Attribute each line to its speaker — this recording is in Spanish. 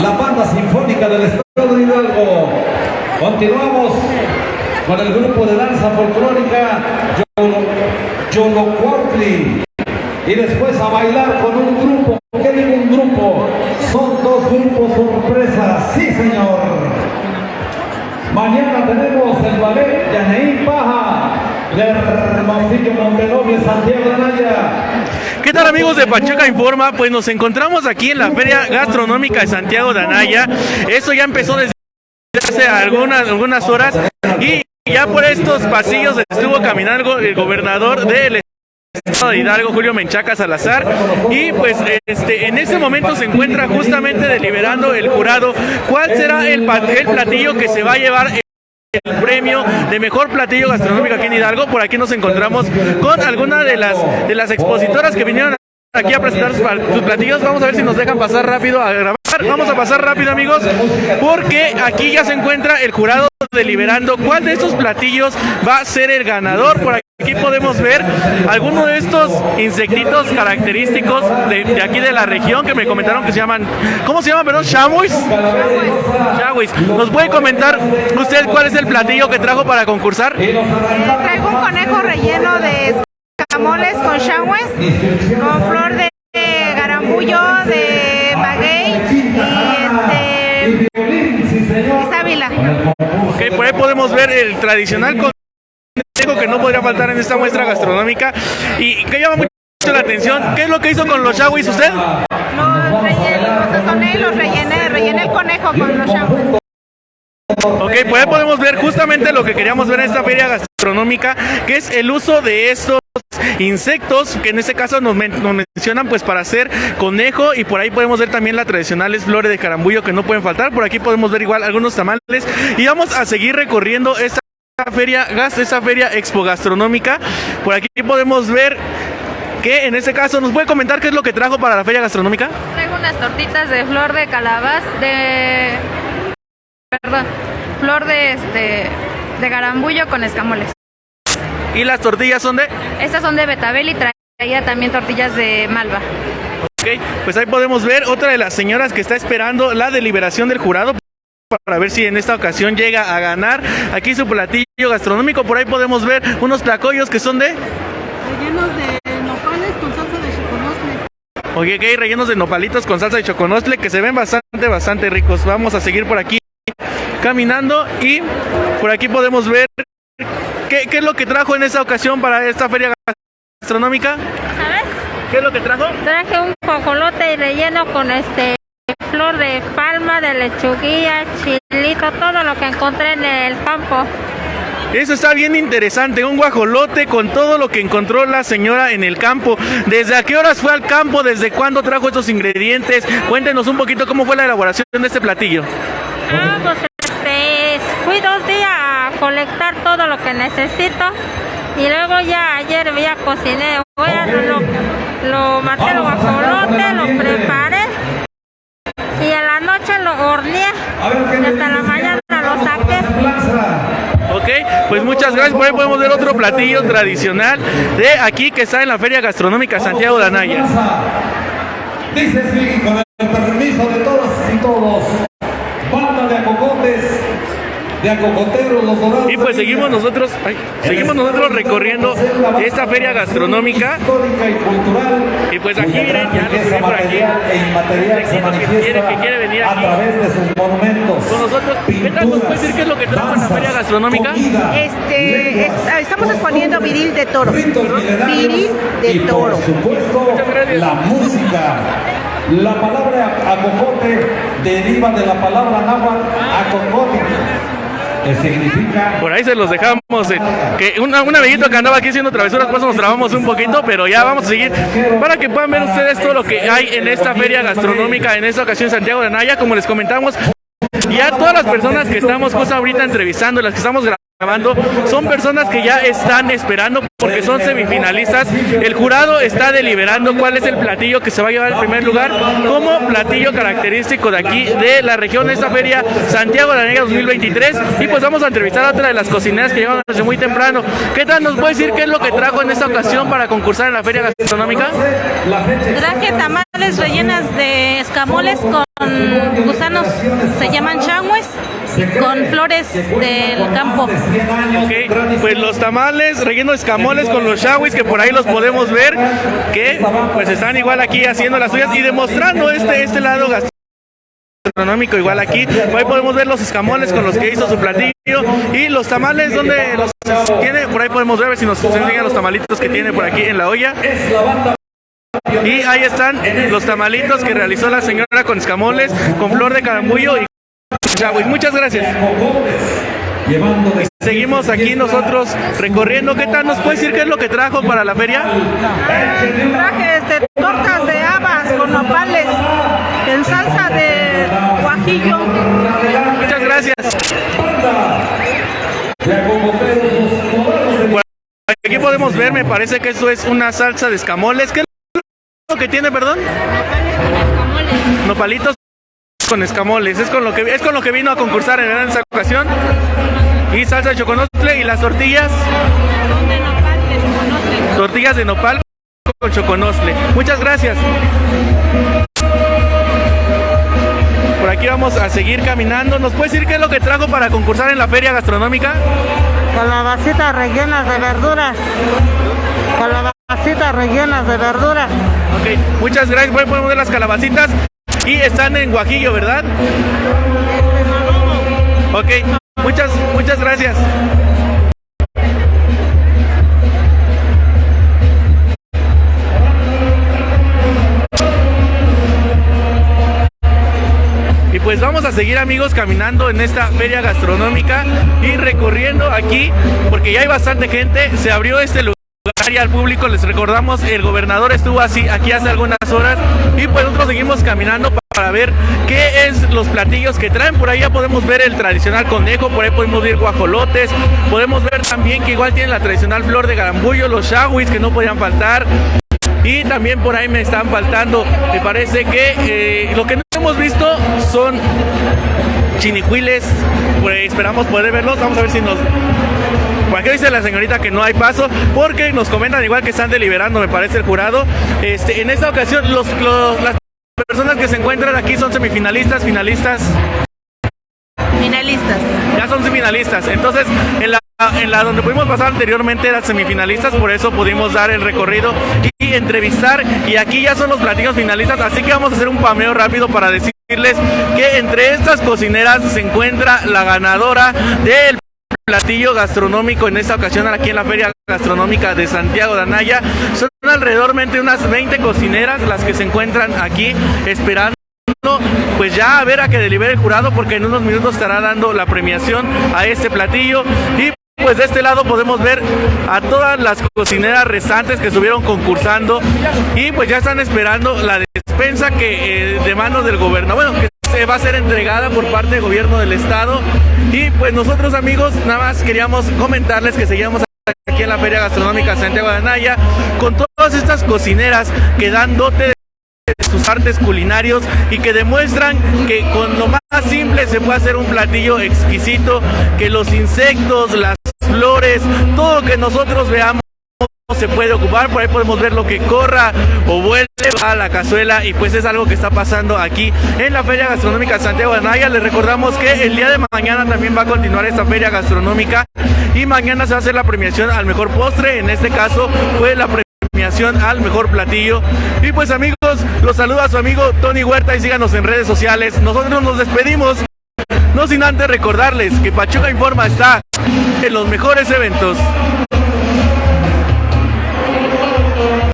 Speaker 1: la banda sinfónica del Estado de Hidalgo. Continuamos con el grupo de danza folclórica Yolocuautli. Y después a bailar con un grupo. ¿Qué digo un grupo? Son dos grupos sorpresas. Sí, señor. Mañana tenemos el ballet Yaneí Paja
Speaker 2: ¿Qué tal amigos de Pachuca Informa? Pues nos encontramos aquí en la Feria Gastronómica de Santiago de Anaya. Eso ya empezó desde hace algunas, algunas horas y ya por estos pasillos estuvo caminando el gobernador del estado de Hidalgo, Julio Menchaca Salazar, y pues este en ese momento se encuentra justamente deliberando el jurado cuál será el, el platillo que se va a llevar el premio de mejor platillo gastronómico aquí en Hidalgo. Por aquí nos encontramos con alguna de las de las expositoras que vinieron aquí a presentar sus platillos. Vamos a ver si nos dejan pasar rápido a grabar. Vamos a pasar rápido, amigos, porque aquí ya se encuentra el jurado deliberando cuál de estos platillos va a ser el ganador. Por aquí podemos ver algunos de estos insectitos característicos de, aquí de la región que me comentaron que se llaman, ¿cómo se llaman, perdón? ¿Chamuis? Chamuis. ¿Nos puede comentar usted cuál es el platillo que trajo para concursar?
Speaker 3: Traigo un conejo relleno de escamoles con chamuis, con flor de garambullo, de maguey y este y sábila.
Speaker 2: Ok, por ahí podemos ver el tradicional conejo que no podría faltar en esta muestra gastronómica y que llama mucho la atención. ¿Qué es lo que hizo con los chaguis usted?
Speaker 3: Los rellené, los sazoné y los rellené, rellené el conejo con los chaguis.
Speaker 2: Ok, pues ahí podemos ver justamente lo que queríamos ver en esta feria gastronómica, que es el uso de estos insectos, que en este caso nos, men nos, mencionan pues para hacer conejo y por ahí podemos ver también las tradicionales flores de carambullo que no pueden faltar, por aquí podemos ver igual algunos tamales y vamos a seguir recorriendo esta feria, esta feria expo gastronómica, por aquí podemos ver que en este caso nos puede comentar qué es lo que trajo para la feria gastronómica.
Speaker 3: Traigo unas tortitas de flor de calabaz, de perdón, flor de este de garambullo con escamoles.
Speaker 2: ¿Y las tortillas son de?
Speaker 3: Estas son de betabel y traía también tortillas de malva.
Speaker 2: Ok, pues ahí podemos ver otra de las señoras que está esperando la deliberación del jurado para ver si en esta ocasión llega a ganar aquí su platillo gastronómico. Por ahí podemos ver unos tlacoyos que son de...
Speaker 4: Rellenos de nopales con salsa de choconostle.
Speaker 2: Oye, que hay rellenos de nopalitos con salsa de choconostle que se ven bastante, bastante ricos. Vamos a seguir por aquí caminando y por aquí podemos ver qué, qué es lo que trajo en esta ocasión para esta feria gastronómica.
Speaker 4: ¿Sabes?
Speaker 2: ¿Qué es lo que trajo?
Speaker 4: Traje un cocolote relleno con este flor de palma, de lechuguilla, chilito, todo lo que encontré en el campo.
Speaker 2: Eso está bien interesante, un guajolote con todo lo que encontró la señora en el campo. ¿Desde a qué horas fue al campo? ¿Desde cuándo trajo estos ingredientes? Cuéntenos un poquito cómo fue la elaboración de este platillo.
Speaker 4: Ah, pues este, fui dos días a colectar todo lo que necesito y luego ya ayer ya cociné. Voy a, lo, lo maté el guajolote, lo preparé y en la noche lo horneé y hasta la mañana lo saqué.
Speaker 2: Ok, pues muchas gracias. Por ahí podemos ver otro platillo tradicional de aquí que está en la Feria Gastronómica Santiago de Anaya.
Speaker 1: Dice sí, con el permiso de todas y todos. Banda de acocotes, de acocoteros, los dorados.
Speaker 2: Y pues seguimos nosotros, ay, seguimos nosotros recorriendo esta feria gastronómica.
Speaker 1: Histórica y cultural.
Speaker 2: Y pues aquí miren, ya nos
Speaker 1: riqueza
Speaker 2: ven por aquí.
Speaker 1: material e inmaterial se
Speaker 2: Vecino que
Speaker 1: manifiesta
Speaker 2: quiere- que quiere venir
Speaker 1: a
Speaker 2: aquí.
Speaker 1: través de sus monumentos.
Speaker 2: Con nosotros, ¿qué tal nos puede decir qué es lo que trajo en la feria gastronómica?
Speaker 3: Este, es- estamos exponiendo viril de toro. Viril de
Speaker 1: y por
Speaker 3: toro.
Speaker 1: supuesto
Speaker 2: Muchas gracias.
Speaker 1: la música. La palabra acocote deriva de la palabra náhuatl acocote,
Speaker 2: Por ahí se los dejamos. eh, que un, un amiguito que andaba aquí haciendo travesuras, pues nos trabamos un poquito, pero ya vamos a seguir para que puedan ver ustedes todo lo que hay en esta feria gastronómica, en esta ocasión Santiago de Anaya, como les comentamos. Y a todas las personas que estamos justo ahorita entrevistando, las que estamos grabando son personas que ya están esperando porque son semifinalistas. El jurado está deliberando cuál es el platillo que se va a llevar el primer lugar como platillo característico de aquí de la región de esta feria Santiago de la Negra 2023 y pues vamos a entrevistar a otra de las cocineras que llevan desde muy temprano. ¿Qué tal nos puede decir qué es lo que trajo en esta ocasión para concursar en la feria gastronómica?
Speaker 5: Traje tamales rellenas de escamoles con gusanos, se llaman changües, con flores del campo.
Speaker 2: Pues los tamales rellenos de escamoles con los shawis que por ahí los podemos ver, que pues están igual aquí haciendo las suyas y demostrando este, este lado gastronómico igual aquí. Por ahí podemos ver los escamoles con los que hizo su platillo y los tamales donde los tiene. Por ahí podemos ver, si nos enseñan los tamalitos que tiene por aquí en la olla. Y ahí están los tamalitos que realizó la señora con escamoles, con flor de carambullo y. Muchas gracias. Seguimos aquí nosotros recorriendo. ¿Qué tal nos puede decir qué es lo que trajo para la feria?
Speaker 3: Traje este, tortas de habas con nopales en salsa de guajillo.
Speaker 2: Muchas gracias. Aquí podemos ver, me parece que esto es una salsa de escamoles. ¿Qué es lo que tiene, perdón? Nopalitos con escamoles. Es con lo que es con lo que vino a concursar en esa ocasión. Y salsa de choconostle y las tortillas. Tortillas de nopal con choconostle. Muchas gracias. Por aquí vamos a seguir caminando. ¿Nos puede decir qué es lo que trajo para concursar en la feria gastronómica?
Speaker 6: Calabacitas rellenas de verduras. Calabacitas rellenas de verduras.
Speaker 2: Ok, muchas gracias. Bueno, podemos ver las calabacitas. Y están en Guajillo, ¿verdad? Ok, muchas, muchas gracias. Y pues vamos a seguir amigos caminando en esta feria gastronómica y recorriendo aquí porque ya hay bastante gente. Se abrió este lugar y al público les recordamos el gobernador estuvo así aquí hace algunas horas y pues nosotros seguimos caminando para ver qué es los platillos que traen. Por ahí ya podemos ver el tradicional conejo por ahí podemos ver guajolotes podemos ver también que igual tienen la tradicional flor de garambullo los shawis que no podían faltar y también por ahí me están faltando me parece que eh, lo que no hemos visto son chinicuiles esperamos poder verlos vamos a ver si nos por aquí dice la señorita que no hay paso, porque nos comentan igual que están deliberando, me parece el jurado. Este, en esta ocasión, los, los- las personas que se encuentran aquí son semifinalistas, finalistas,
Speaker 5: Finalistas.
Speaker 2: ya son semifinalistas. Entonces, en la, en la donde pudimos pasar anteriormente eran semifinalistas, por eso pudimos dar el recorrido y entrevistar. Y aquí ya son los platillos finalistas, así que vamos a hacer un pameo rápido para decirles que entre estas cocineras se encuentra la ganadora del platillo gastronómico en esta ocasión aquí en la Feria Gastronómica de Santiago de Anaya. Son alrededormente unas 20 cocineras las que se encuentran aquí esperando pues ya a ver a que delibere el jurado porque en unos minutos estará dando la premiación a este platillo y pues de este lado podemos ver a todas las cocineras restantes que estuvieron concursando y pues ya están esperando la despensa que eh, de manos del gobernador, bueno, se va a ser entregada por parte del gobierno del estado. Y pues nosotros amigos nada más queríamos comentarles que seguíamos aquí en la Feria Gastronómica Santiago de Anaya con todas estas cocineras que dan dote de sus artes culinarios y que demuestran que con lo más simple se puede hacer un platillo exquisito, que los insectos, las flores, todo lo que nosotros veamos se puede ocupar, por ahí podemos ver lo que corra o vuelve a la cazuela y pues es algo que está pasando aquí en la Feria Gastronómica Santiago de Anaya. Les recordamos que el día de mañana también va a continuar esta feria gastronómica y mañana se va a hacer la premiación al mejor postre, en este caso fue la premiación al mejor platillo. Y pues amigos, los saluda su amigo Tony Huerta y síganos en redes sociales. Nosotros nos despedimos, no sin antes recordarles que Pachuca Informa está en los mejores eventos.